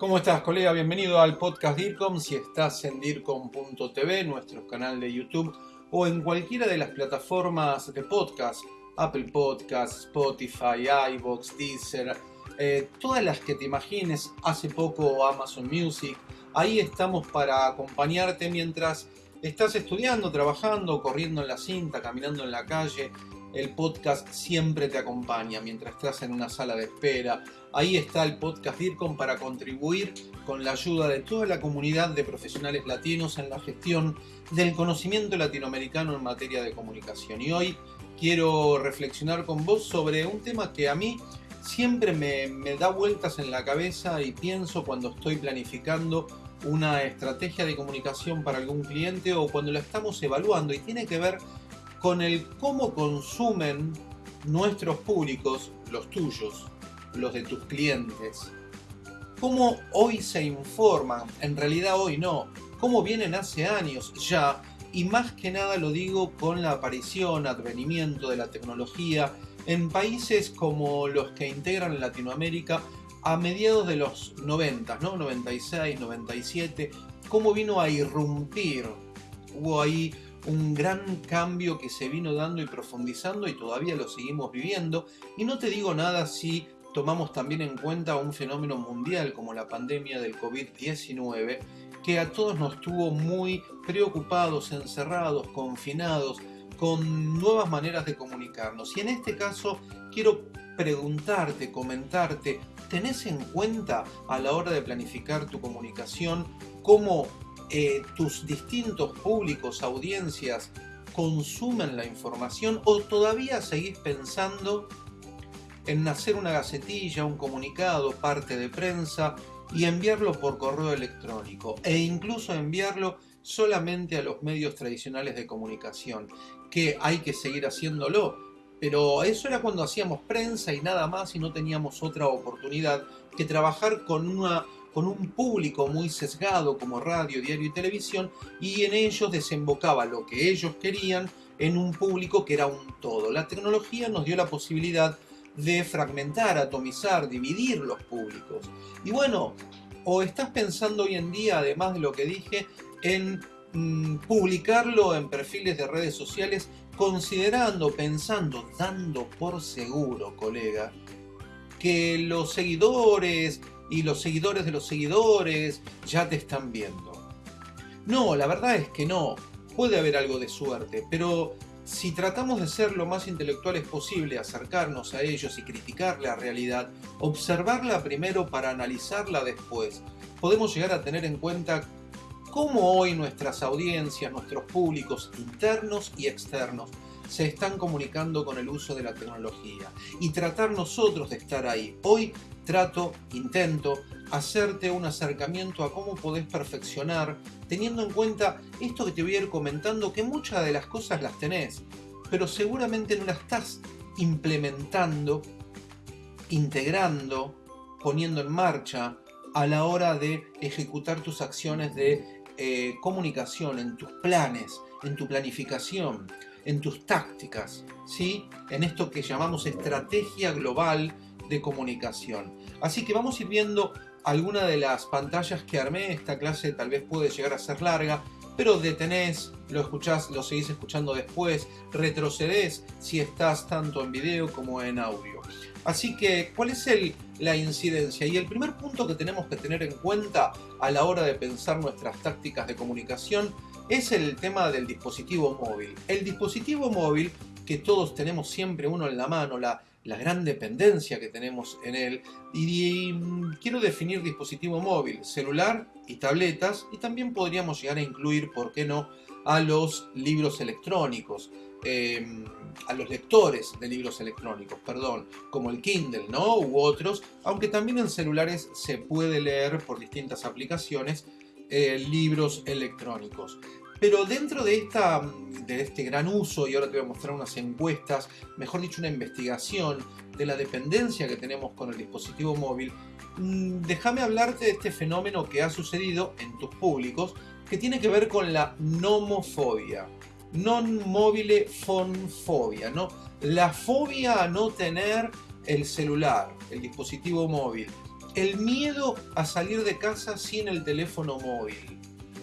¿Cómo estás, colega? Bienvenido al podcast DIRCOM. Si estás en DIRCOM.tv, nuestro canal de YouTube, o en cualquiera de las plataformas de podcast, Apple Podcasts, Spotify, iVoox, Deezer, eh, todas las que te imagines, hace poco Amazon Music, ahí estamos para acompañarte mientras estás estudiando, trabajando, corriendo en la cinta, caminando en la calle, el podcast siempre te acompaña mientras estás en una sala de espera. Ahí está el podcast DIRCOM para contribuir con la ayuda de toda la comunidad de profesionales latinos en la gestión del conocimiento latinoamericano en materia de comunicación. Y hoy quiero reflexionar con vos sobre un tema que a mí siempre me, da vueltas en la cabeza y pienso cuando estoy planificando una estrategia de comunicación para algún cliente o cuando la estamos evaluando y tiene que ver el cómo consumen nuestros públicos, los tuyos, los de tus clientes. Cómo hoy se informan, en realidad hoy no, cómo vienen hace años ya, y más que nada lo digo con la aparición, advenimiento de la tecnología en países como los que integran Latinoamérica a mediados de los 90, ¿no? 96, 97, cómo vino a irrumpir. Hubo ahí un gran cambio que se vino dando y profundizando y todavía lo seguimos viviendo. Y no te digo nada si tomamos también en cuenta un fenómeno mundial como la pandemia del COVID-19 que a todos nos tuvo muy preocupados, encerrados, confinados, con nuevas maneras de comunicarnos. Y en este caso quiero preguntarte, comentarte, ¿tenés en cuenta a la hora de planificar tu comunicación cómo eh, tus distintos públicos, audiencias, consumen la información o todavía seguís pensando en hacer una gacetilla, un comunicado, parte de prensa y enviarlo por correo electrónico e incluso enviarlo solamente a los medios tradicionales de comunicación, que hay que seguir haciéndolo, pero eso era cuando hacíamos prensa y nada más y no teníamos otra oportunidad que trabajar con una con un público muy sesgado como radio, diario y televisión, y en ellos desembocaba lo que ellos querían en un público que era un todo. La tecnología nos dio la posibilidad de fragmentar, atomizar, dividir los públicos. Y bueno, o estás pensando hoy en día, además de lo que dije, en mm, publicarlo en perfiles de redes sociales, considerando, pensando, dando por seguro, colega, que los seguidores, y los seguidores de los seguidores ya te están viendo. No, la verdad es que no. Puede haber algo de suerte, pero si tratamos de ser lo más intelectuales posible, acercarnos a ellos y criticar la realidad, observarla primero para analizarla después, podemos llegar a tener en cuenta cómo hoy nuestras audiencias, nuestros públicos internos y externos, se están comunicando con el uso de la tecnología y tratar nosotros de estar ahí. Hoy trato, intento, hacerte un acercamiento a cómo podés perfeccionar, teniendo en cuenta esto que te voy a ir comentando, que muchas de las cosas las tenés, pero seguramente no las estás implementando, integrando, poniendo en marcha a la hora de ejecutar tus acciones de eh, comunicación, en tus planes, en tu planificación en tus tácticas, ¿sí? en esto que llamamos estrategia global de comunicación. Así que vamos a ir viendo algunas de las pantallas que armé. Esta clase tal vez puede llegar a ser larga, pero detenés, lo escuchás, lo seguís escuchando después, retrocedés si estás tanto en video como en audio. Así que, ¿cuál es el, la incidencia? Y el primer punto que tenemos que tener en cuenta a la hora de pensar nuestras tácticas de comunicación es el tema del dispositivo móvil. El dispositivo móvil, que todos tenemos siempre uno en la mano, la, la gran dependencia que tenemos en él. Y, mm, quiero definir dispositivo móvil, celular y tabletas, y también podríamos llegar a incluir, ¿por qué no?, a los libros electrónicos. Em, a los lectores de libros electrónicos, perdón, como el Kindle, ¿no? U otros, aunque también en celulares se puede leer por distintas aplicaciones eh, libros electrónicos. Pero dentro de, esta, de este gran uso, y ahora te voy a mostrar unas encuestas, mejor dicho una investigación de la dependencia que tenemos con el dispositivo móvil, mm, déjame hablarte de este fenómeno que ha sucedido en tus públicos, que tiene que ver con la nomofobia. Non mobile fonfobia, ¿no? La fobia a no tener el celular, el dispositivo móvil. el miedo a salir de casa sin el teléfono móvil.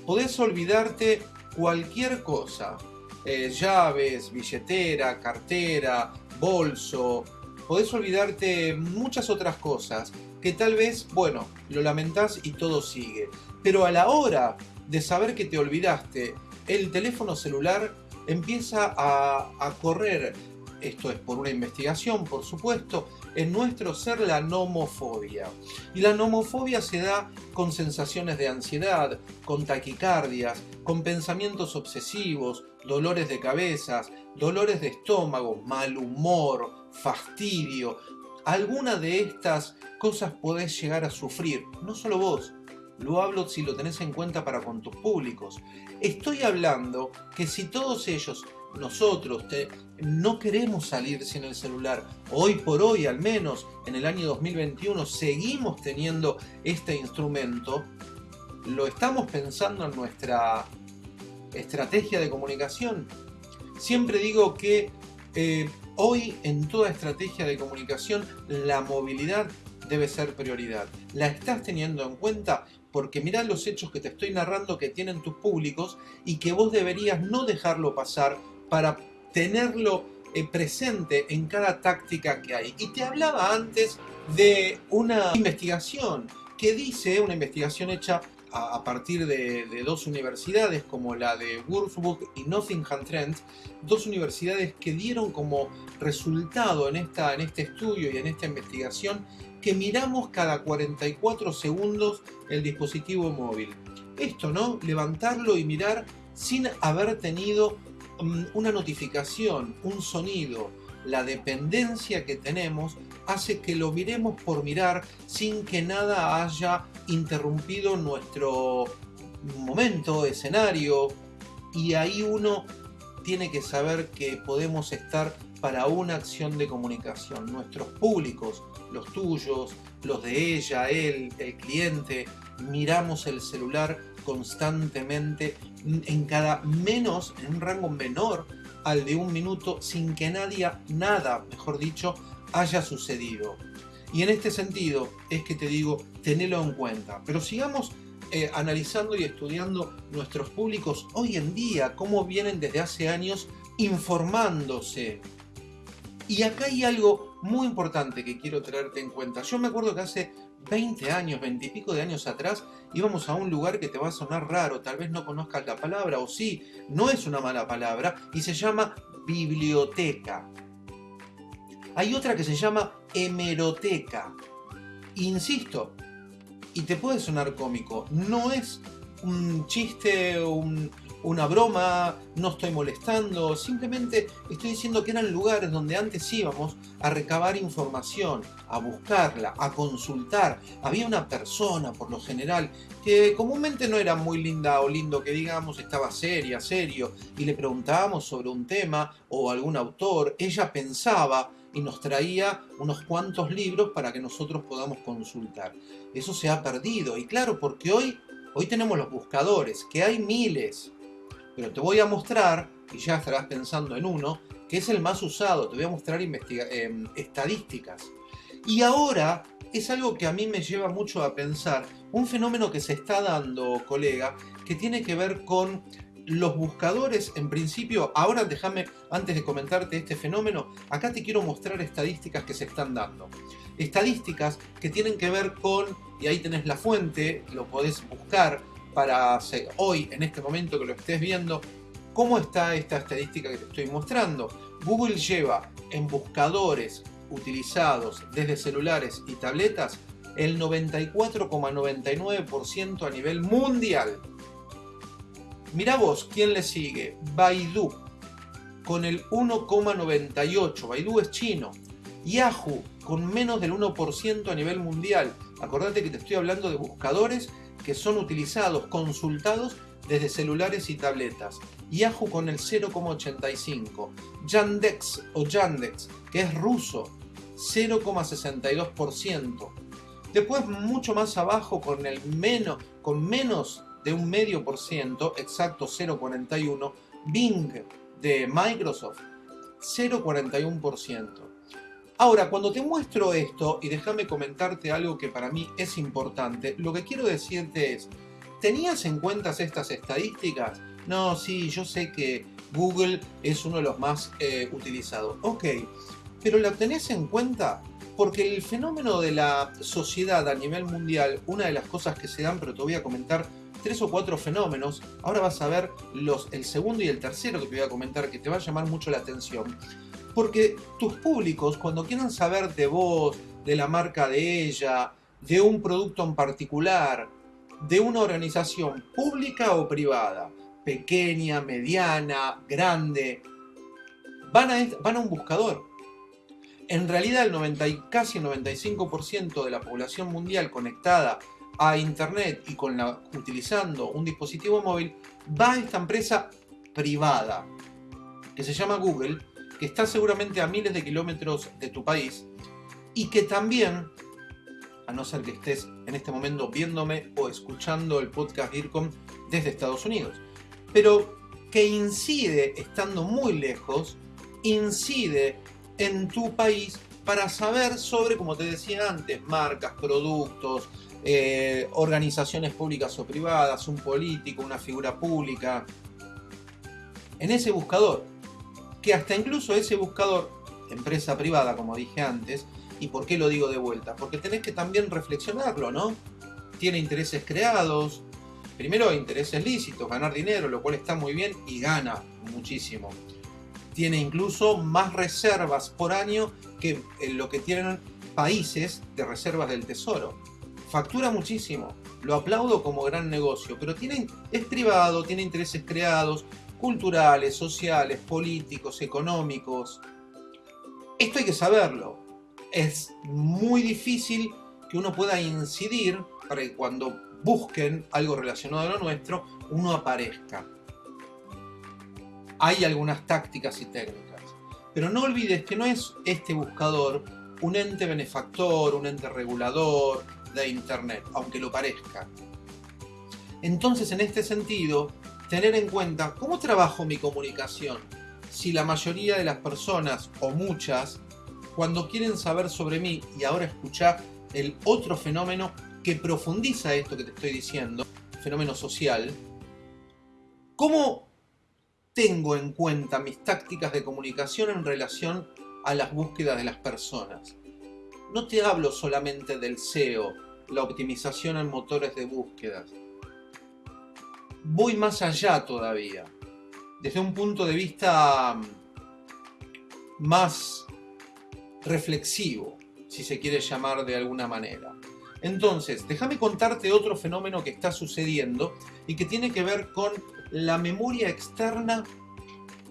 Podés olvidarte cualquier cosa, eh, llaves, billetera, cartera, bolso, podés olvidarte muchas otras cosas que tal vez, bueno, lo lamentás y todo sigue. Pero a la hora de saber que te olvidaste, el teléfono celular empieza a, a correr, esto es por una investigación, por supuesto, en nuestro ser la nomofobia. Y la nomofobia se da con sensaciones de ansiedad, con taquicardias, con pensamientos obsesivos, dolores de cabezas, dolores de estómago, mal humor, fastidio. Alguna de estas cosas podés llegar a sufrir, no solo vos, lo hablo si lo tenés en cuenta para con tus públicos. Estoy hablando que si todos ellos nosotros no queremos salir sin el celular. Hoy por hoy, al menos en el año 2021, seguimos teniendo este instrumento. Lo estamos pensando en nuestra estrategia de comunicación. Siempre digo que eh, hoy en toda estrategia de comunicación la movilidad debe ser prioridad. ¿La estás teniendo en cuenta? Porque mirá los hechos que te estoy narrando que tienen tus públicos y que vos deberías no dejarlo pasar para tenerlo eh, presente en cada táctica que hay. Y te hablaba antes de una investigación que dice, una investigación hecha a, partir de, dos universidades como la de Würzburg y Nottingham Trent, dos universidades que dieron como resultado en, esta, en este estudio y en esta investigación que miramos cada 44 segundos el dispositivo móvil. Esto, ¿no? Levantarlo y mirar sin haber tenido una notificación, un sonido, la dependencia que tenemos hace que lo miremos por mirar sin que nada haya interrumpido nuestro momento, escenario, y ahí uno tiene que saber que podemos estar para una acción de comunicación. Nuestros públicos, los tuyos, los de ella, él, el cliente, miramos el celular constantemente en cada menos, en un rango menor al de un minuto sin que nadie, nada, mejor dicho, haya sucedido. Y en este sentido es que te digo, tenelo en cuenta. Pero sigamos eh, analizando y estudiando nuestros públicos hoy en día, cómo vienen desde hace años informándose. Y acá hay algo muy importante que quiero traerte en cuenta. Yo me acuerdo que hace 20 años, 20 y pico de años atrás, íbamos a un lugar que te va a sonar raro, tal vez no conozcas la palabra, o sí, no es una mala palabra, y se llama biblioteca. Hay otra que se llama hemeroteca. Insisto, y te puede sonar cómico, no es un chiste, un, una broma, no estoy molestando, simplemente estoy diciendo que eran lugares donde antes íbamos a recabar información, a buscarla, a consultar. Había una persona, por lo general, que comúnmente no era muy linda o lindo que digamos, estaba seria, serio, y le preguntábamos sobre un tema o algún autor, ella pensaba y nos traía unos cuantos libros para que nosotros podamos consultar. Eso se ha perdido, y claro, porque hoy, hoy tenemos los buscadores, que hay miles, pero te voy a mostrar, y ya estarás pensando en uno, que es el más usado, te voy a mostrar em, estadísticas. Y ahora es algo que a mí me lleva mucho a pensar, un fenómeno que se está dando, colega, que tiene que ver con los buscadores, en principio, ahora déjame, antes de comentarte este fenómeno, acá te quiero mostrar estadísticas que se están dando. Estadísticas que tienen que ver con, y ahí tenés la fuente, lo podés buscar, para hoy, en este momento que lo estés viendo, cómo está esta estadística que te estoy mostrando. Google lleva en buscadores utilizados desde celulares y tabletas el 94,99% a nivel mundial. Mira vos, ¿quién le sigue? Baidu, con el 1,98%. Baidu es chino. Yahoo, con menos del 1% a nivel mundial. Acordate que te estoy hablando de buscadores que son utilizados, consultados desde celulares y tabletas. Yahoo con el 0,85. Yandex o Yandex, que es ruso, 0,62%. Después mucho más abajo con el menos, con menos de un medio por ciento, exacto 0,41, Bing de Microsoft, 0,41%. Ahora, cuando te muestro esto, y déjame comentarte algo que para mí es importante, lo que quiero decirte es, ¿tenías en cuenta estas estadísticas? No, sí, yo sé que Google es uno de los más eh, utilizados. Ok, pero ¿lo tenés en cuenta? Porque el fenómeno de la sociedad a nivel mundial, una de las cosas que se dan, pero te voy a comentar tres o cuatro fenómenos, ahora vas a ver los, el segundo y el tercero que te voy a comentar, que te va a llamar mucho la atención. Porque tus públicos, cuando quieran saber de vos, de la marca de ella, de un producto en particular, de una organización pública o privada, pequeña, mediana, grande, van a, un buscador. En realidad el 90 y casi el 95% de la población mundial conectada a internet y utilizando un dispositivo móvil va a esta empresa privada que se llama Google, que está seguramente a miles de kilómetros de tu país y que también, a no ser que estés en este momento viéndome o escuchando el podcast IRCOM desde Estados Unidos, pero que incide, estando muy lejos, incide en tu país para saber sobre, como te decía antes, marcas, productos, eh, organizaciones públicas o privadas, un político, una figura pública. En ese buscador, que hasta incluso ese buscador, empresa privada, como dije antes, ¿y por qué lo digo de vuelta? Porque tenés que también reflexionarlo, ¿no? Tiene intereses creados, primero intereses lícitos, ganar dinero, lo cual está muy bien y gana muchísimo. Tiene incluso más reservas por año que lo que tienen países de reservas del tesoro. Factura muchísimo, lo aplaudo como gran negocio, pero tiene, es privado, tiene intereses creados, culturales, sociales, políticos, económicos. Esto hay que saberlo. Es muy difícil que uno pueda incidir para que cuando busquen algo relacionado a lo nuestro, uno aparezca. Hay algunas tácticas y técnicas. Pero no olvides que no es este buscador un ente benefactor, un ente regulador de Internet, aunque lo parezca. Entonces, en este sentido, tener en cuenta cómo trabajo mi comunicación. Si la mayoría de las personas, o muchas, cuando quieren saber sobre mí, y ahora escuchar el otro fenómeno que profundiza esto que te estoy diciendo, fenómeno social, ¿cómo tengo en cuenta mis tácticas de comunicación en relación a las búsquedas de las personas? No te hablo solamente del SEO, la optimización en motores de búsquedas. Voy más allá todavía, desde un punto de vista mm, más reflexivo, si se quiere llamar de alguna manera. Entonces, déjame contarte otro fenómeno que está sucediendo y que tiene que ver con la memoria externa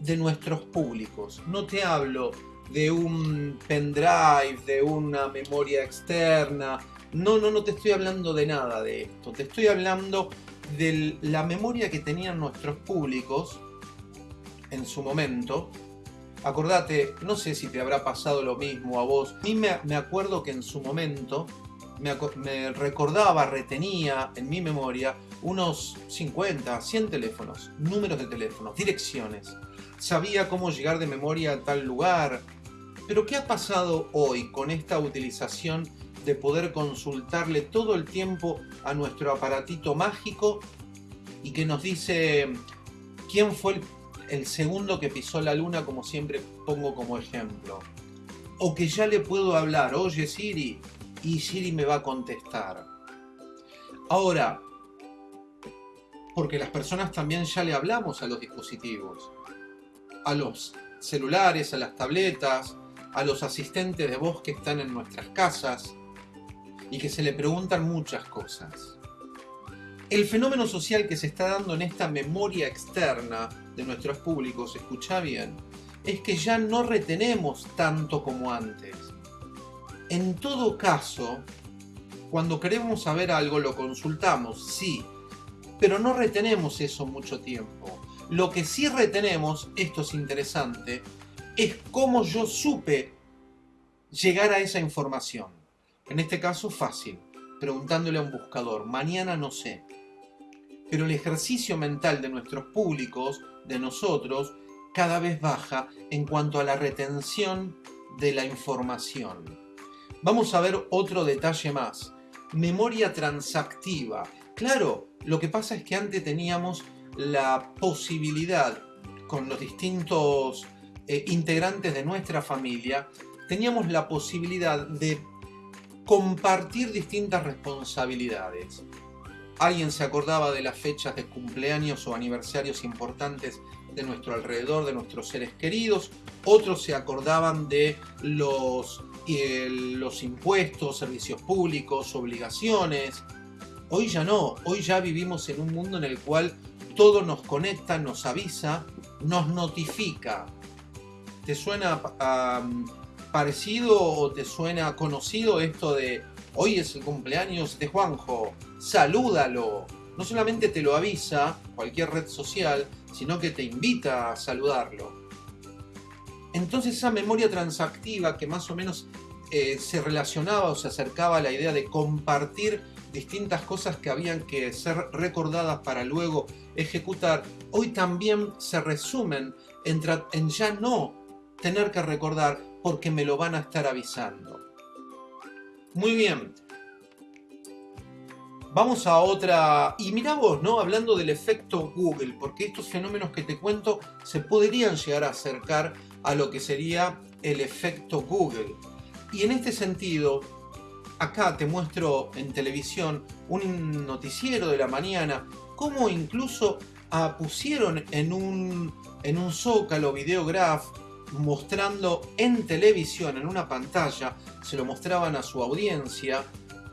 de nuestros públicos. No te hablo de un pendrive, de una memoria externa. No, no, no te estoy hablando de nada de esto. Te estoy hablando de la memoria que tenían nuestros públicos en su momento. Acordate, no sé si te habrá pasado lo mismo a vos. A mí me, me acuerdo que en su momento me, recordaba, retenía en mi memoria unos 50, 100 teléfonos, números de teléfonos, direcciones. Sabía cómo llegar de memoria a tal lugar. Pero ¿qué ha pasado hoy con esta utilización de poder consultarle todo el tiempo a nuestro aparatito mágico y que nos dice quién fue el, segundo que pisó la luna, como siempre pongo como ejemplo? O que ya le puedo hablar, oye Siri, y Siri me va a contestar. Ahora, porque las personas también ya le hablamos a los dispositivos, a los celulares, a las tabletas, a los asistentes de voz que están en nuestras casas y que se le preguntan muchas cosas. El fenómeno social que se está dando en esta memoria externa de nuestros públicos, escucha bien, es que ya no retenemos tanto como antes. En todo caso, cuando queremos saber algo lo consultamos, sí, pero no retenemos eso mucho tiempo. Lo que sí retenemos, esto es interesante, es cómo yo supe llegar a esa información. En este caso fácil, preguntándole a un buscador, mañana no sé. Pero el ejercicio mental de nuestros públicos, de nosotros, cada vez baja en cuanto a la retención de la información. Vamos a ver otro detalle más. Memoria transactiva. Claro, lo que pasa es que antes teníamos la posibilidad con los distintos eh, integrantes de nuestra familia, teníamos la posibilidad de compartir distintas responsabilidades. Alguien se acordaba de las fechas de cumpleaños o aniversarios importantes de nuestro alrededor, de nuestros seres queridos. Otros se acordaban de los, eh, impuestos, servicios públicos, obligaciones. Hoy ya no, hoy ya vivimos en un mundo en el cual todo nos conecta, nos avisa, nos notifica. ¿Te suena parecido o te suena conocido esto de hoy es el cumpleaños de Juanjo? salúdalo. No solamente te lo avisa cualquier red social, sino que te invita a saludarlo. Entonces esa memoria transactiva que más o menos eh, se relacionaba o se acercaba a la idea de compartir distintas cosas que habían que ser recordadas para luego ejecutar, hoy también se resumen en, en ya no tener que recordar porque me lo van a estar avisando. Muy bien, Vamos a otra... Y mira vos, ¿no? Hablando del efecto Google, porque estos fenómenos que te cuento se podrían llegar a acercar a lo que sería el efecto Google. Y en este sentido, acá te muestro en televisión un noticiero de la mañana, cómo incluso pusieron en un, en un zócalo videograph mostrando en televisión, en una pantalla, se lo mostraban a su audiencia,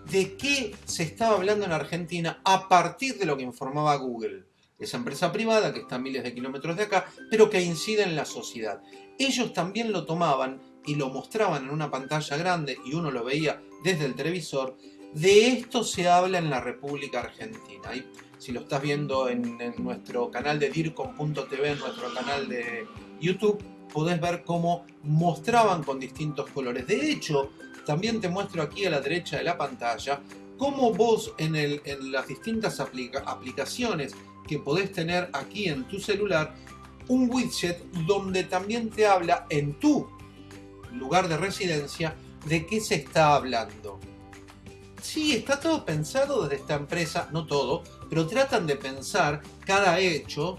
de qué se estaba hablando en Argentina a partir de lo que informaba Google. Esa empresa privada que está a miles de kilómetros de acá, pero que incide en la sociedad. Ellos también lo tomaban y lo mostraban en una pantalla grande y uno lo veía desde el televisor. De esto se habla en la República Argentina. Y si lo estás viendo en, nuestro canal de DIRCOM.tv, en nuestro canal de YouTube, podés ver cómo mostraban con distintos colores. De hecho, también te muestro aquí a la derecha de la pantalla cómo vos en, las distintas aplicaciones que podés tener aquí en tu celular, un widget donde también te habla en tu lugar de residencia de qué se está hablando. Sí, está todo pensado desde esta empresa, no todo, pero tratan de pensar cada hecho,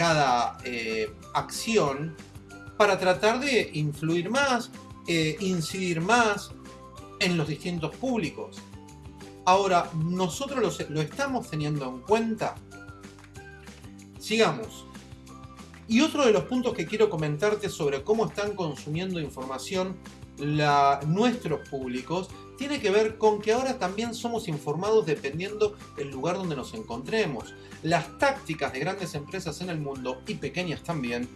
cada eh, acción, para tratar de influir más, eh, incidir más en los distintos públicos. Ahora, ¿nosotros lo, estamos teniendo en cuenta? Sigamos. Y otro de los puntos que quiero comentarte sobre cómo están consumiendo información nuestros públicos tiene que ver con que ahora también somos informados dependiendo del lugar donde nos encontremos. Las tácticas de grandes empresas en el mundo, y pequeñas también,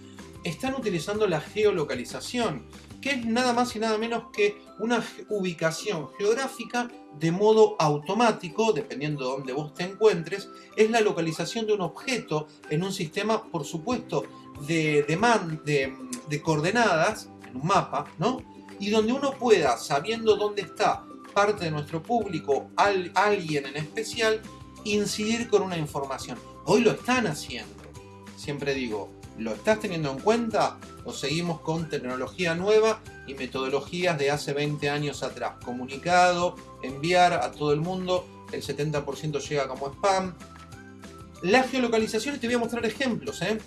están utilizando la geolocalización que es nada más y nada menos que una ubicación geográfica de modo automático, dependiendo de dónde vos te encuentres, es la localización de un objeto en un sistema, por supuesto, de, de, de coordenadas, en un mapa, ¿no? Y donde uno pueda, sabiendo dónde está parte de nuestro público, alguien en especial, incidir con una información. Hoy lo están haciendo. Siempre digo, ¿Lo estás teniendo en cuenta o seguimos con tecnología nueva y metodologías de hace 20 años atrás? Comunicado, enviar a todo el mundo, el 70% llega como spam. La geolocalización, te voy a mostrar ejemplos. ¿eh?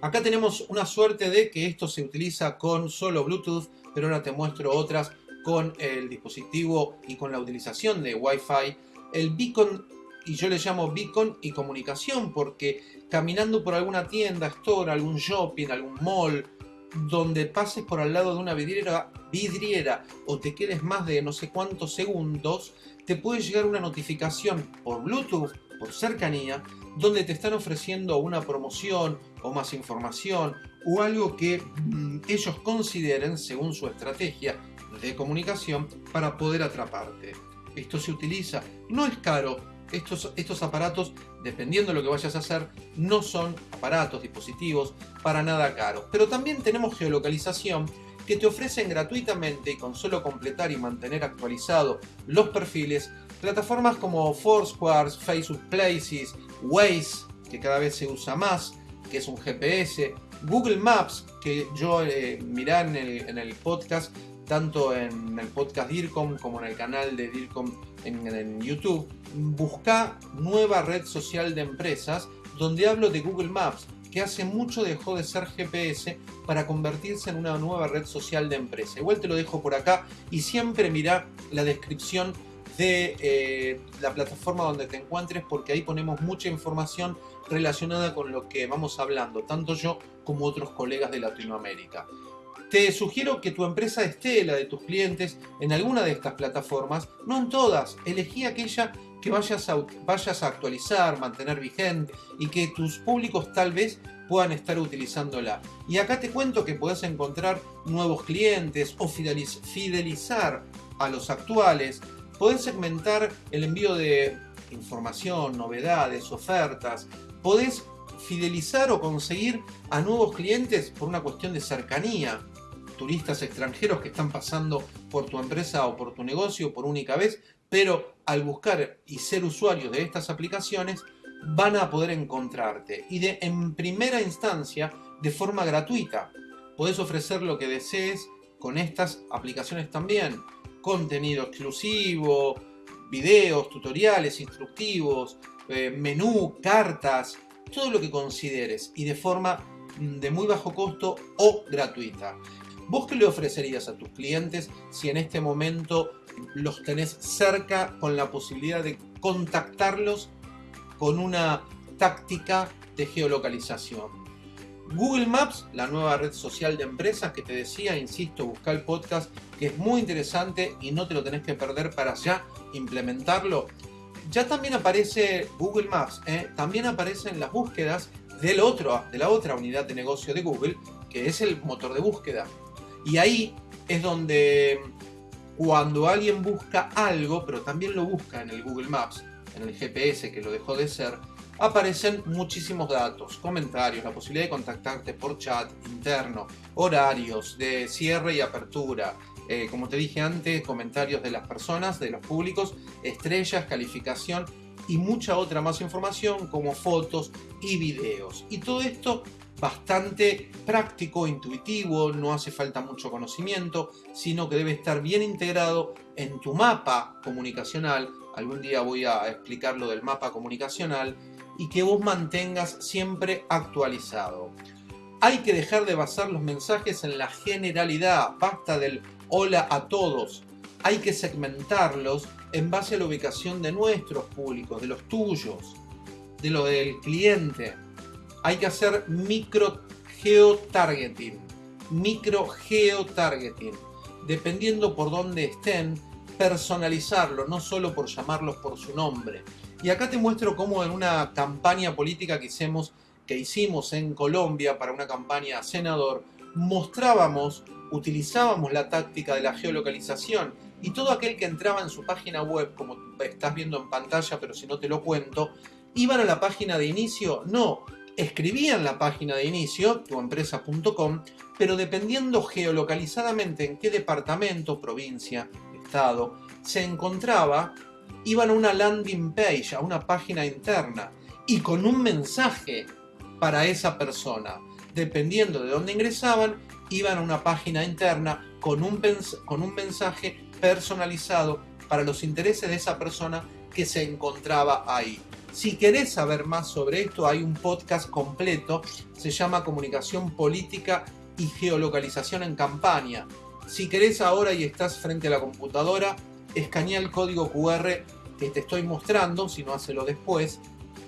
Acá tenemos una suerte de que esto se utiliza con solo Bluetooth, pero ahora te muestro otras con el dispositivo y con la utilización de Wi-Fi. El beacon y yo le llamo beacon y comunicación porque caminando por alguna tienda, store, algún shopping, algún mall, donde pases por al lado de una vidriera, vidriera o te quedes más de no sé cuántos segundos, te puede llegar una notificación por Bluetooth, por cercanía, donde te están ofreciendo una promoción o más información o algo que mm, ellos consideren según su estrategia de comunicación para poder atraparte. Esto se utiliza, no es caro, estos, estos aparatos, dependiendo de lo que vayas a hacer, no son aparatos, dispositivos para nada caros. Pero también tenemos geolocalización que te ofrecen gratuitamente y con solo completar y mantener actualizados los perfiles, plataformas como Foursquare, Facebook Places, Waze, que cada vez se usa más, que es un GPS, Google Maps, que yo eh, mirá en el, en el, podcast, tanto en el podcast DIRCOM como en el canal de DIRCOM en, YouTube, busca nueva red social de empresas donde hablo de Google Maps, que hace mucho dejó de ser GPS para convertirse en una nueva red social de empresa. Igual te lo dejo por acá y siempre mira la descripción de eh, la plataforma donde te encuentres porque ahí ponemos mucha información relacionada con lo que vamos hablando, tanto yo como otros colegas de Latinoamérica. Te sugiero que tu empresa esté, la de tus clientes, en alguna de estas plataformas, no en todas, elegí aquella que vayas a, actualizar, mantener vigente y que tus públicos tal vez puedan estar utilizándola. Y acá te cuento que puedes encontrar nuevos clientes o fidelizar a los actuales. Podés segmentar el envío de información, novedades, ofertas. Podés fidelizar o conseguir a nuevos clientes por una cuestión de cercanía. Turistas extranjeros que están pasando por tu empresa o por tu negocio por única vez, pero al buscar y ser usuarios de estas aplicaciones van a poder encontrarte y en primera instancia de forma gratuita. Puedes ofrecer lo que desees con estas aplicaciones también. Contenido exclusivo, videos, tutoriales instructivos, eh, menú, cartas, todo lo que consideres y de forma mm, de muy bajo costo o gratuita. ¿Vos qué le ofrecerías a tus clientes si en este momento los tenés cerca con la posibilidad de contactarlos con una táctica de geolocalización. Google Maps, la nueva red social de empresas que te decía, insisto, busca el podcast que es muy interesante y no te lo tenés que perder para ya implementarlo. Ya también aparece Google Maps, ¿eh? también aparecen las búsquedas de la otra unidad de negocio de Google, que es el motor de búsqueda. Y ahí es donde cuando alguien busca algo, pero también lo busca en el Google Maps, en el GPS que lo dejó de ser, aparecen muchísimos datos, comentarios, la posibilidad de contactarte por chat interno, horarios de cierre y apertura, eh, como te dije antes, comentarios de las personas, de los públicos, estrellas, calificación y mucha otra más información como fotos y videos. Y todo esto bastante práctico, intuitivo, no hace falta mucho conocimiento, sino que debe estar bien integrado en tu mapa comunicacional. Algún día voy a explicar lo del mapa comunicacional y que vos mantengas siempre actualizado. Hay que dejar de basar los mensajes en la generalidad, basta del hola a todos. Hay que segmentarlos en base a la ubicación de nuestros públicos, de los tuyos, de lo del cliente hay que hacer micro geotargeting. Micro geotargeting. Dependiendo por dónde estén, personalizarlo, no solo por llamarlos por su nombre. Y acá te muestro cómo en una campaña política que hicimos, que hicimos en Colombia para una campaña senador, mostrábamos, utilizábamos la táctica de la geolocalización y todo aquel que entraba en su página web, como estás viendo en pantalla, pero si no te lo cuento, iban a la página de inicio, no, escribían la página de inicio, tuempresa.com, pero dependiendo geolocalizadamente en qué departamento, provincia, estado, se encontraba, iban a una landing page, a una página interna, y con un mensaje para esa persona. Dependiendo de dónde ingresaban, iban a una página interna con un, con un mensaje personalizado para los intereses de esa persona que se encontraba ahí. Si querés saber más sobre esto, hay un podcast completo, se llama Comunicación Política y Geolocalización en Campaña. Si querés ahora y estás frente a la computadora, escanea el código QR que te estoy mostrando, si no hacelo después,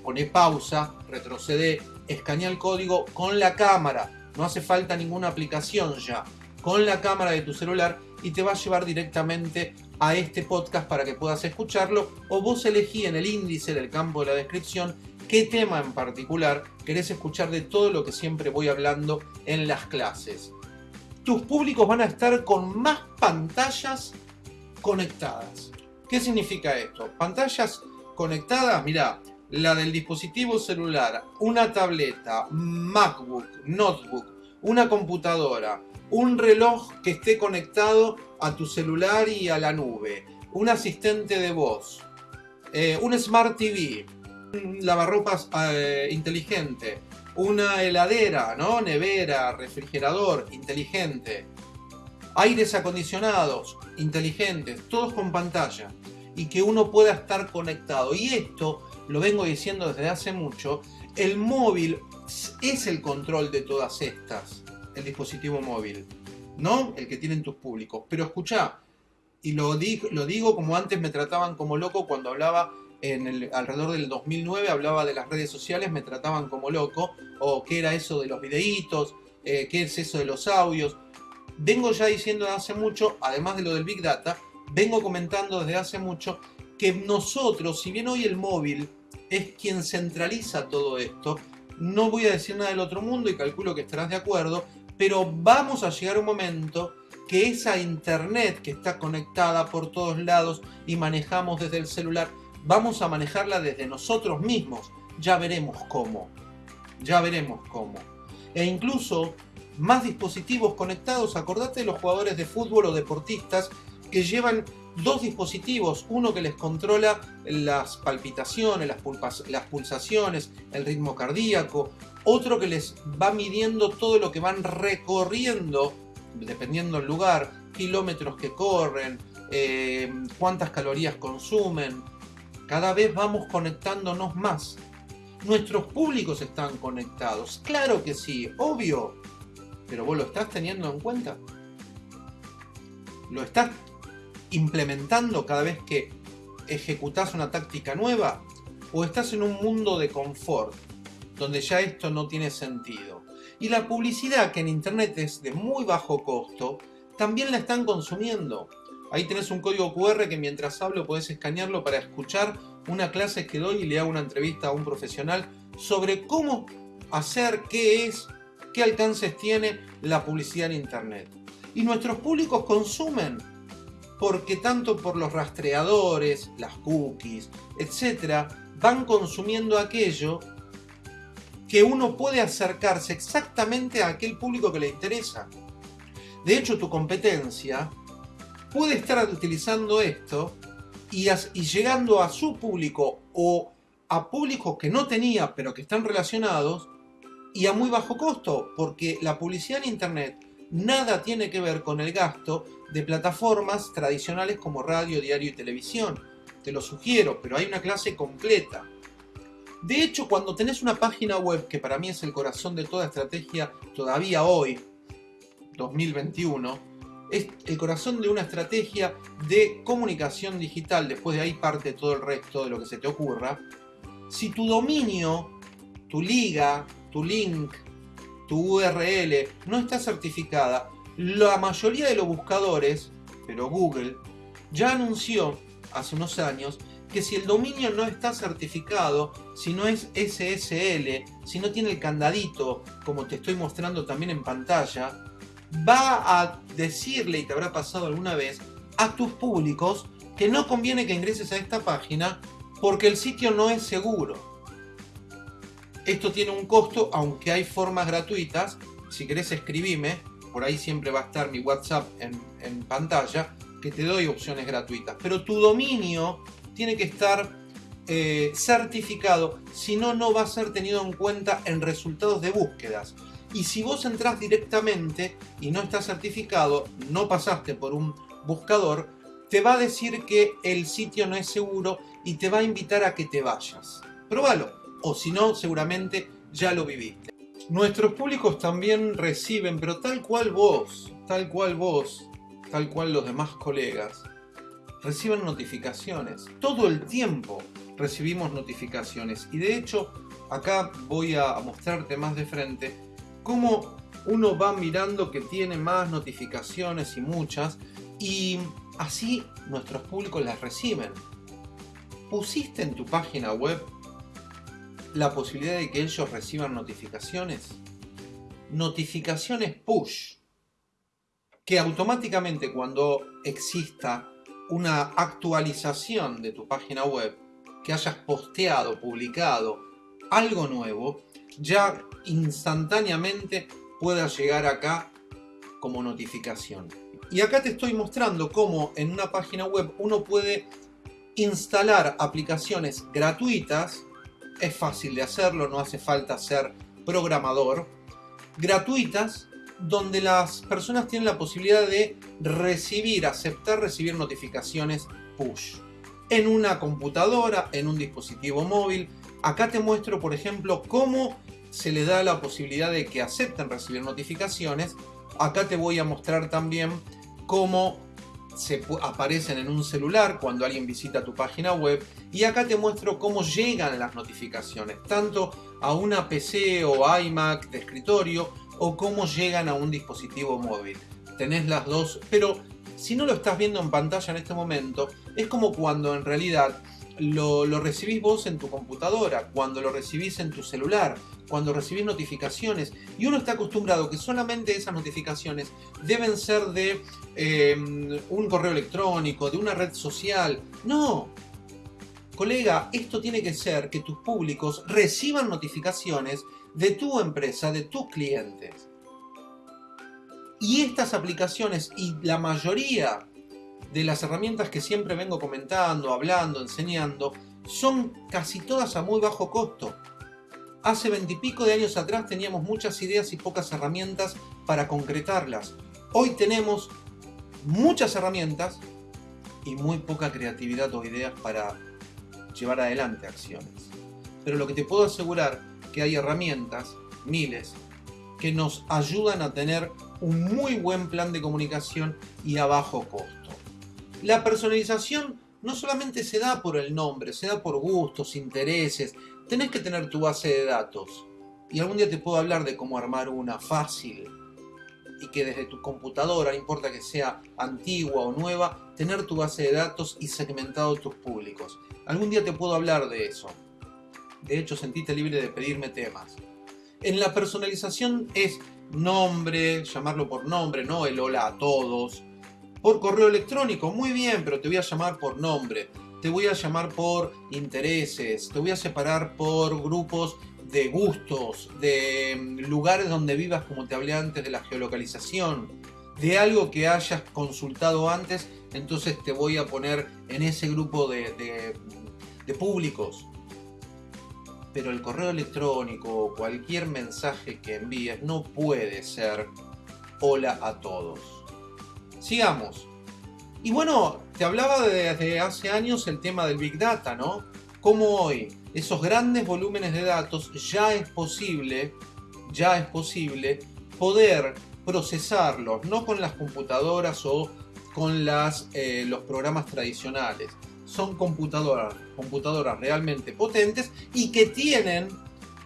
pone pausa, retrocede, escanea el código con la cámara, no hace falta ninguna aplicación ya, con la cámara de tu celular y te va a llevar directamente a este podcast para que puedas escucharlo o vos elegí en el índice del campo de la descripción qué tema en particular querés escuchar de todo lo que siempre voy hablando en las clases. Tus públicos van a estar con más pantallas conectadas. ¿Qué significa esto? Pantallas conectadas, mira, la del dispositivo celular, una tableta, MacBook, notebook, una computadora, un reloj que esté conectado a tu celular y a la nube, un asistente de voz, eh, un Smart TV, un lavarropas eh, inteligente, una heladera, ¿no? Nevera, refrigerador, inteligente. Aires acondicionados, inteligentes, todos con pantalla. Y que uno pueda estar conectado. Y esto, lo vengo diciendo desde hace mucho, el móvil es el control de todas estas. El dispositivo móvil. ¿No? El que tienen tus públicos. Pero escucha, y lo, lo digo como antes me trataban como loco cuando hablaba en el, alrededor del 2009 hablaba de las redes sociales, me trataban como loco, o qué era eso de los videitos, eh, qué es eso de los audios. Vengo ya diciendo desde hace mucho, además de lo del Big Data, vengo comentando desde hace mucho que nosotros, si bien hoy el móvil es quien centraliza todo esto, no voy a decir nada del otro mundo y calculo que estarás de acuerdo, pero vamos a llegar a un momento que esa internet que está conectada por todos lados y manejamos desde el celular, vamos a manejarla desde nosotros mismos. Ya veremos cómo. Ya veremos cómo. E incluso más dispositivos conectados. Acordate de los jugadores de fútbol o deportistas que llevan dos dispositivos, uno que les controla las palpitaciones, las, las, pulsaciones, el ritmo cardíaco, otro que les va midiendo todo lo que van recorriendo, dependiendo del lugar, kilómetros que corren, eh, cuántas calorías consumen, cada vez vamos conectándonos más. Nuestros públicos están conectados. Claro que sí, obvio. Pero vos lo estás teniendo en cuenta. ¿Lo estás implementando cada vez que ejecutás una táctica nueva? ¿O estás en un mundo de confort, donde ya esto no tiene sentido? Y la publicidad, que en Internet es de muy bajo costo, también la están consumiendo. Ahí tenés un código QR que mientras hablo podés escanearlo para escuchar una clase que doy y le hago una entrevista a un profesional sobre cómo hacer, qué es, qué alcances tiene la publicidad en Internet. Y nuestros públicos consumen porque tanto por los rastreadores, las cookies, etc., van consumiendo aquello que uno puede acercarse exactamente a aquel público que le interesa. De hecho, tu competencia puede estar utilizando esto y, llegando a su público o a públicos que no tenía pero que están relacionados y a muy bajo costo, porque la publicidad en Internet nada tiene que ver con el gasto de plataformas tradicionales como radio, diario y televisión. Te lo sugiero, pero hay una clase completa. De hecho, cuando tenés una página web, que para mí es el corazón de toda estrategia todavía hoy, 2021, es el corazón de una estrategia de comunicación digital, después de ahí parte todo el resto de lo que se te ocurra. Si tu dominio, tu liga, tu link, tu URL no está certificada, la mayoría de los buscadores, pero Google, ya anunció hace unos años que si el dominio no está certificado, si no es SSL, si no tiene el candadito, como te estoy mostrando también en pantalla, va a decirle, y te habrá pasado alguna vez, a tus públicos que no conviene que ingreses a esta página porque el sitio no es seguro. Esto tiene un costo, aunque hay formas gratuitas. Si querés escribime, por ahí siempre va a estar mi WhatsApp en, pantalla, que te doy opciones gratuitas. Pero tu dominio tiene que estar eh, certificado, si no, no va a ser tenido en cuenta en resultados de búsquedas. Y si vos entras directamente y no estás certificado, no pasaste por un buscador, te va a decir que el sitio no es seguro y te va a invitar a que te vayas. Probalo, o si no, seguramente ya lo viviste. Nuestros públicos también reciben, pero tal cual vos, tal cual vos, tal cual los demás colegas, reciben notificaciones. Todo el tiempo recibimos notificaciones. Y de hecho, acá voy a mostrarte más de frente cómo uno va mirando que tiene más notificaciones y muchas, y así nuestros públicos las reciben. ¿Pusiste en tu página web la posibilidad de que ellos reciban notificaciones? Notificaciones push, que automáticamente cuando exista una actualización de tu página web, que hayas posteado, publicado algo nuevo, ya instantáneamente pueda llegar acá como notificación. Y acá te estoy mostrando cómo en una página web uno puede instalar aplicaciones gratuitas. Es fácil de hacerlo, no hace falta ser programador, gratuitas, donde las personas tienen la posibilidad de recibir, aceptar recibir notificaciones push. En una computadora, en un dispositivo móvil. Acá te muestro, por ejemplo, cómo se le da la posibilidad de que acepten recibir notificaciones. Acá te voy a mostrar también cómo se aparecen en un celular cuando alguien visita tu página web y acá te muestro cómo llegan las notificaciones, tanto a una PC o iMac de escritorio o cómo llegan a un dispositivo móvil. Tenés las dos, pero si no lo estás viendo en pantalla en este momento, es como cuando en realidad lo, recibís vos en tu computadora, cuando lo recibís en tu celular, cuando recibís notificaciones. Y uno está acostumbrado que solamente esas notificaciones deben ser de em, un correo electrónico, de una red social. No. Colega, esto tiene que ser que tus públicos reciban notificaciones de tu empresa, de tus clientes. Y estas aplicaciones y la mayoría de las herramientas que siempre vengo comentando, hablando, enseñando, son casi todas a muy bajo costo. Hace veintipico de años atrás teníamos muchas ideas y pocas herramientas para concretarlas. Hoy tenemos muchas herramientas y muy poca creatividad o ideas para llevar adelante acciones. Pero lo que te puedo asegurar que hay herramientas, miles, que nos ayudan a tener un muy buen plan de comunicación y a bajo costo. La personalización no solamente se da por el nombre, se da por gustos, intereses. Tenés que tener tu base de datos. Y algún día te puedo hablar de cómo armar una fácil y que desde tu computadora, no importa que sea antigua o nueva, tener tu base de datos y segmentado tus públicos. Algún día te puedo hablar de eso. De hecho, sentite libre de pedirme temas. En la personalización es nombre, llamarlo por nombre, no el hola a todos. Por correo electrónico, muy bien, pero te voy a llamar por nombre. Te voy a llamar por intereses, te voy a separar por grupos de gustos, de mm, lugares donde vivas, como te hablé antes de la geolocalización, de algo que hayas consultado antes, entonces te voy a poner en ese grupo de, de públicos pero el correo electrónico o cualquier mensaje que envíes no puede ser hola a todos. Sigamos. Y bueno, te hablaba desde hace años el tema del Big Data, ¿no? Como hoy esos grandes volúmenes de datos ya es posible, ya es posible poder procesarlos, no con las computadoras o con eh, los programas tradicionales, son computadoras, computadoras realmente potentes y que tienen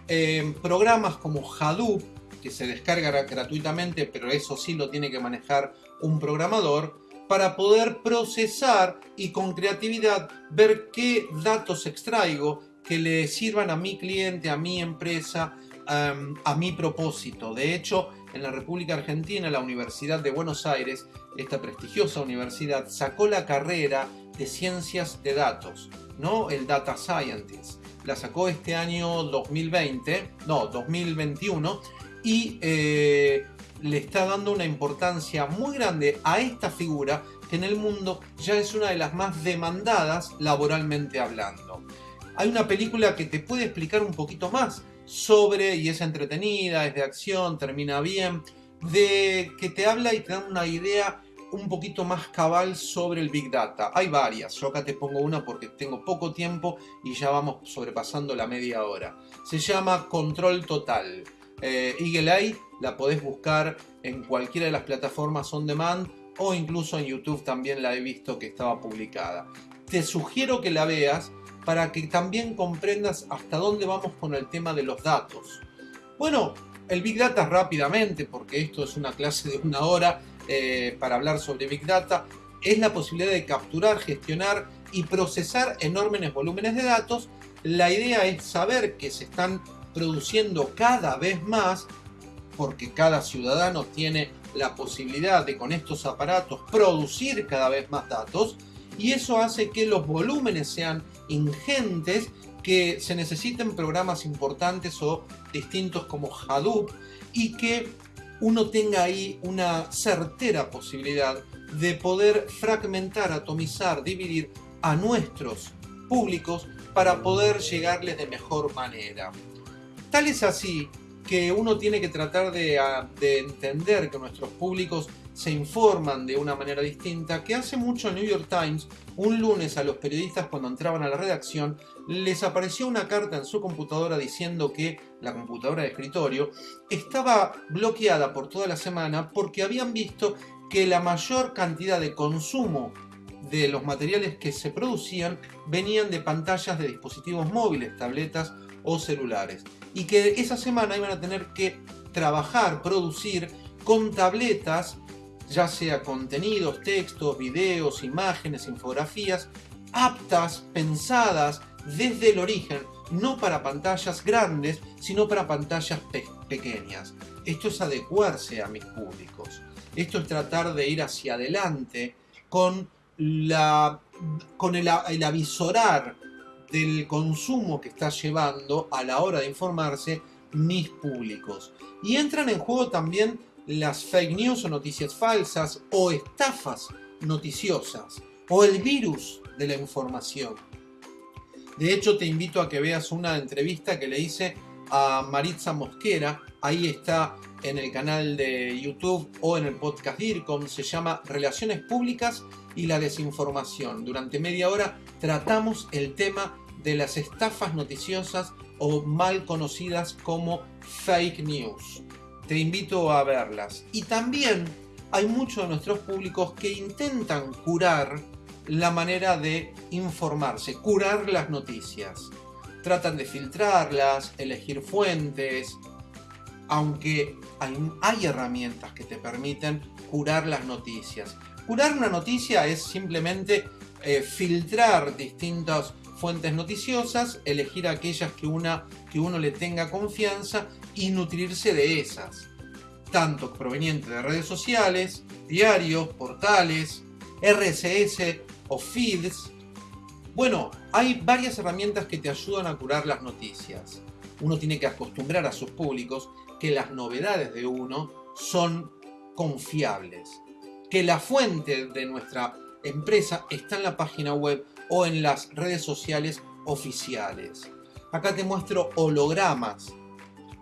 eh, programas como Hadoop, que se descarga gratuitamente, pero eso sí lo tiene que manejar un programador, para poder procesar y con creatividad ver qué datos extraigo que le sirvan a mi cliente, a mi empresa, a mi propósito. De hecho, en la República Argentina, la Universidad de Buenos Aires, esta prestigiosa universidad, sacó la carrera de ciencias de datos, ¿no? El Data Scientist. La sacó este año 2020, no, 2021, y eh, le está dando una importancia muy grande a esta figura que en el mundo ya es una de las más demandadas laboralmente hablando. Hay una película que te puede explicar un poquito más sobre, y es entretenida, es de acción, termina bien, de que te habla y te da una idea un poquito más cabal sobre el Big Data. Hay varias, yo acá te pongo una porque tengo poco tiempo y ya vamos sobrepasando la media hora. Se llama Control Total. Eh, Eagle Eye la podés buscar en cualquiera de las plataformas on demand o incluso en YouTube también la he visto que estaba publicada. Te sugiero que la veas para que también comprendas hasta dónde vamos con el tema de los datos. Bueno, el Big Data rápidamente, porque esto es una clase de una hora eh, para hablar sobre Big Data, es la posibilidad de capturar, gestionar y procesar enormes volúmenes de datos. La idea es saber que se están produciendo cada vez más, porque cada ciudadano tiene la posibilidad de con estos aparatos producir cada vez más datos, y eso hace que los volúmenes sean ingentes, que se necesiten programas importantes o distintos como Hadoop, y que uno tenga ahí una certera posibilidad de poder fragmentar, atomizar, dividir a nuestros públicos para poder llegarles de mejor manera. Tal es así que uno tiene que tratar de, de entender que nuestros públicos se informan de una manera distinta, que hace mucho el New York Times, un lunes a los periodistas cuando entraban a la redacción, les apareció una carta en su computadora diciendo que la computadora de escritorio estaba bloqueada por toda la semana porque habían visto que la mayor cantidad de consumo de los materiales que se producían venían de pantallas de dispositivos móviles, tabletas o celulares. Y que esa semana iban a tener que trabajar, producir con tabletas, ya sea contenidos, textos, videos, imágenes, infografías, aptas, pensadas desde el origen, no para pantallas grandes, sino para pantallas pequeñas. Esto es adecuarse a mis públicos. Esto es tratar de ir hacia adelante con, la, con el, el avisorar del consumo que está llevando a la hora de informarse mis públicos. Y entran en juego también las fake news o noticias falsas o estafas noticiosas o el virus de la información. De hecho, te invito a que veas una entrevista que le hice a Maritza Mosquera. Ahí está en el canal de YouTube o en el podcast DIRCOM. Se llama Relaciones Públicas y la Desinformación. Durante media hora tratamos el tema de las estafas noticiosas o mal conocidas como fake news. Te invito a verlas. Y también hay muchos de nuestros públicos que intentan curar la manera de informarse, curar las noticias. Tratan de filtrarlas, elegir fuentes, aunque hay, herramientas que te permiten curar las noticias. Curar una noticia es simplemente eh, filtrar distintas fuentes noticiosas, elegir aquellas que, una, que uno le tenga confianza y nutrirse de esas, tanto provenientes de redes sociales, diarios, portales, RSS o feeds. Bueno, hay varias herramientas que te ayudan a curar las noticias. Uno tiene que acostumbrar a sus públicos que las novedades de uno son confiables, que la fuente de nuestra empresa está en la página web o en las redes sociales oficiales. Acá te muestro hologramas,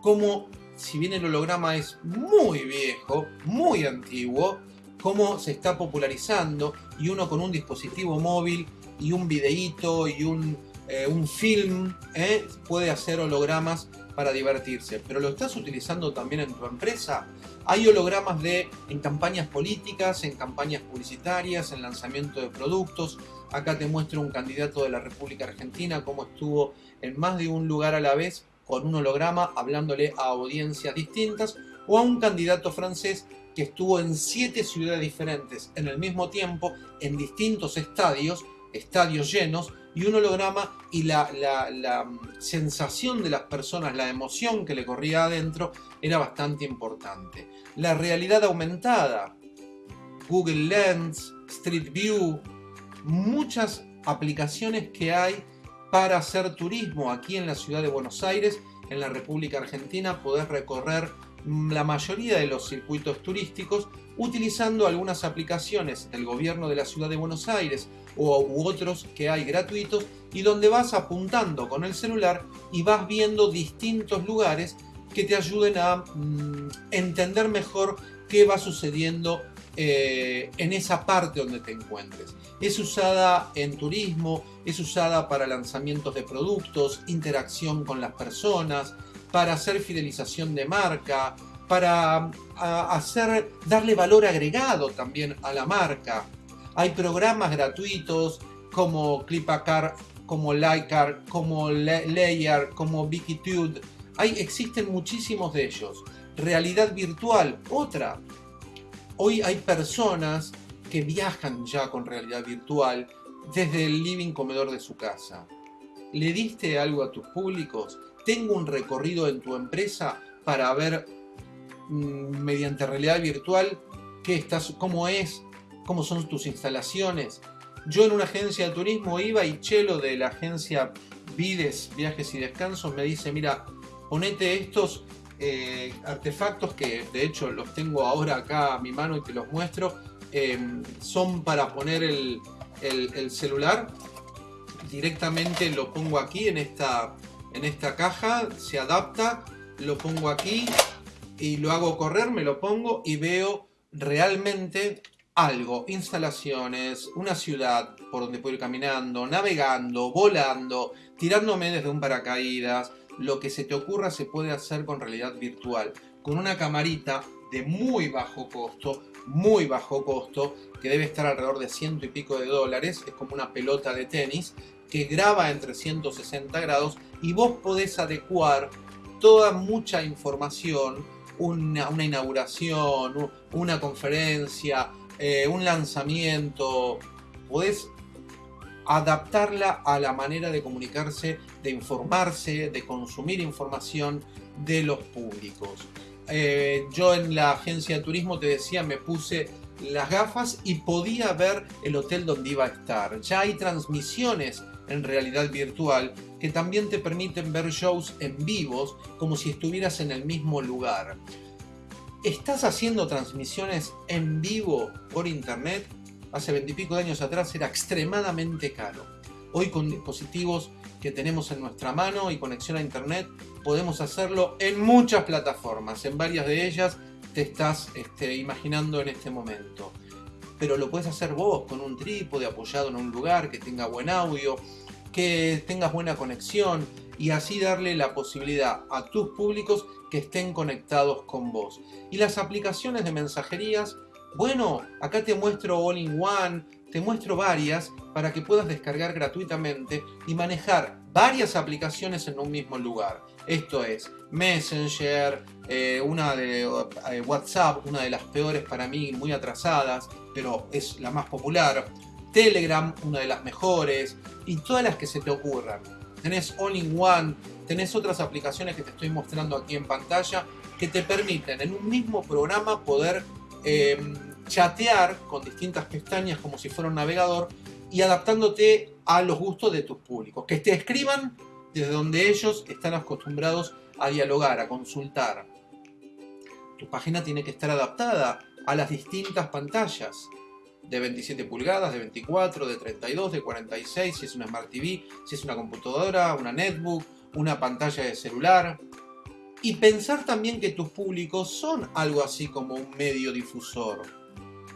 como si bien el holograma es muy viejo, muy antiguo, cómo se está popularizando y uno con un dispositivo móvil y un videíto y un, eh, un film eh, puede hacer hologramas para divertirse. Pero lo estás utilizando también en tu empresa. Hay hologramas de en campañas políticas, en campañas publicitarias, en lanzamiento de productos. Acá te muestro un candidato de la República Argentina, cómo estuvo en más de un lugar a la vez con un holograma hablándole a audiencias distintas, o a un candidato francés que estuvo en siete ciudades diferentes en el mismo tiempo, en distintos estadios, estadios llenos, y un holograma y la, la, sensación de las personas, la emoción que le corría adentro era bastante importante. La realidad aumentada, Google Lens, Street View, muchas aplicaciones que hay para hacer turismo aquí en la ciudad de Buenos Aires, en la República Argentina, poder recorrer la mayoría de los circuitos turísticos utilizando algunas aplicaciones del gobierno de la ciudad de Buenos Aires o, u otros que hay gratuitos y donde vas apuntando con el celular y vas viendo distintos lugares que te ayuden a mm, entender mejor qué va sucediendo eh, en esa parte donde te encuentres. Es usada en turismo, es usada para lanzamientos de productos, interacción con las personas, para hacer fidelización de marca, para hacer, darle valor agregado también a la marca. Hay programas gratuitos como Clipacar, como Lycar, como Layer, como Wikitude. Hay, existen muchísimos de ellos. Realidad virtual, otra. Hoy hay personas que viajan ya con realidad virtual desde el living comedor de su casa. ¿Le diste algo a tus públicos? tengo un recorrido en tu empresa para ver mm, mediante realidad virtual qué estás, cómo es, cómo son tus instalaciones. Yo en una agencia de turismo iba y Chelo de la agencia Vides, Viajes y Descansos me dice, mira, ponete estos eh, artefactos que de hecho los tengo ahora acá a mi mano y te los muestro. Em, son para poner el, el celular. Directamente lo pongo aquí en esta en esta caja, se adapta, lo pongo aquí y lo hago correr, me lo pongo y veo realmente algo, instalaciones, una ciudad por donde puedo ir caminando, navegando, volando, tirándome desde un paracaídas, lo que se te ocurra se puede hacer con realidad virtual, con una camarita de muy bajo costo, muy bajo costo, que debe estar alrededor de ciento y pico de dólares, es como una pelota de tenis, que graba en 360 grados y vos podés adecuar toda mucha información, una, una inauguración, una conferencia, eh, un lanzamiento, podés adaptarla a la manera de comunicarse, de informarse, de consumir información de los públicos. Eh, yo en la agencia de turismo te decía, me puse las gafas y podía ver el hotel donde iba a estar. Ya hay transmisiones en realidad virtual que también te permiten ver shows en vivos como si estuvieras en el mismo lugar. ¿Estás haciendo transmisiones en vivo por internet? Hace veintipico de años atrás era extremadamente caro. Hoy con dispositivos que tenemos en nuestra mano y conexión a internet podemos hacerlo en muchas plataformas. En varias de ellas te estás este, imaginando en este momento. Pero lo puedes hacer vos con un trípode apoyado en un lugar que tenga buen audio, que tengas buena conexión y así darle la posibilidad a tus públicos que estén conectados con vos. Y las aplicaciones de mensajerías, bueno, acá te muestro All in One, te muestro varias para que puedas descargar gratuitamente y manejar varias aplicaciones en un mismo lugar. Esto es Messenger, eh, una de eh, WhatsApp, una de las peores para mí, muy atrasadas, pero es la más popular. Telegram, una de las mejores, y todas las que se te ocurran tenés All-in-One, tenés otras aplicaciones que te estoy mostrando aquí en pantalla que te permiten en un mismo programa poder em, chatear con distintas pestañas como si fuera un navegador y adaptándote a los gustos de tus públicos. Que te escriban desde donde ellos están acostumbrados a dialogar, a consultar. Tu página tiene que estar adaptada a las distintas pantallas de 27 pulgadas, de 24, de 32, de 46, si es una Smart TV, si es una computadora, una netbook, una pantalla de celular. Y pensar también que tus públicos son algo así como un medio difusor.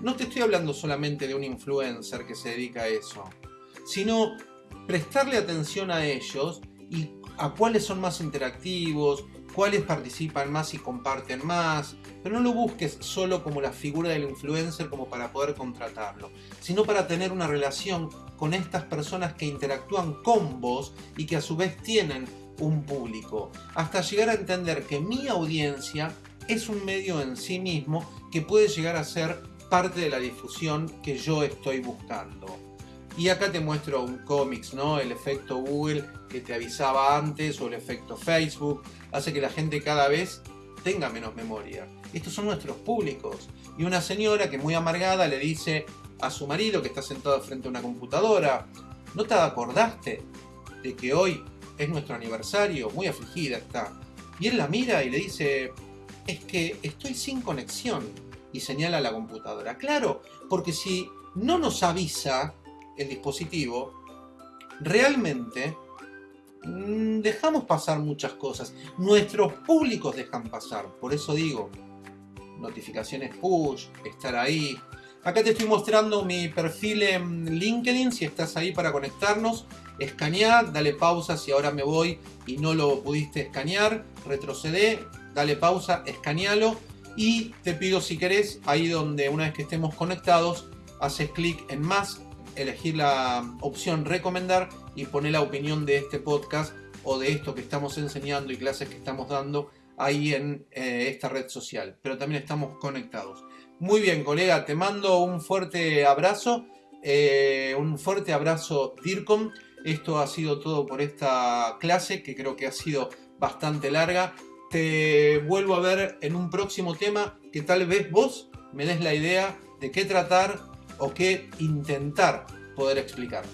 No te estoy hablando solamente de un influencer que se dedica a eso, sino prestarle atención a ellos y a cuáles son más interactivos, cuáles participan más y comparten más, pero no lo busques solo como la figura del influencer como para poder contratarlo, sino para tener una relación con estas personas que interactúan con vos y que a su vez tienen un público, hasta llegar a entender que mi audiencia es un medio en sí mismo que puede llegar a ser parte de la difusión que yo estoy buscando. Y acá te muestro un cómics, ¿no? El efecto Google que te avisaba antes o el efecto Facebook hace que la gente cada vez tenga menos memoria. Estos son nuestros públicos. Y una señora que muy amargada le dice a su marido que está sentado frente a una computadora, ¿no te acordaste de que hoy es nuestro aniversario? Muy afligida está. Y él la mira y le dice, es que estoy sin conexión. Y señala a la computadora. Claro, porque si no nos avisa el dispositivo, realmente dejamos pasar muchas cosas. Nuestros públicos dejan pasar. Por eso digo, notificaciones push, estar ahí. Acá te estoy mostrando mi perfil en LinkedIn, si estás ahí para conectarnos. Escanear, dale pausa si ahora me voy y no lo pudiste escanear. Retrocede, dale pausa, escanealo. Y te pido si querés, ahí donde una vez que estemos conectados, haces clic en más elegir la opción recomendar y poner la opinión de este podcast o de esto que estamos enseñando y clases que estamos dando ahí en eh, esta red social. Pero también estamos conectados. Muy bien, colega, te mando un fuerte abrazo. Eh, un fuerte abrazo, DIRCOM. Esto ha sido todo por esta clase que creo que ha sido bastante larga. Te vuelvo a ver en un próximo tema que tal vez vos me des la idea de qué tratar o qué intentar poder explicar.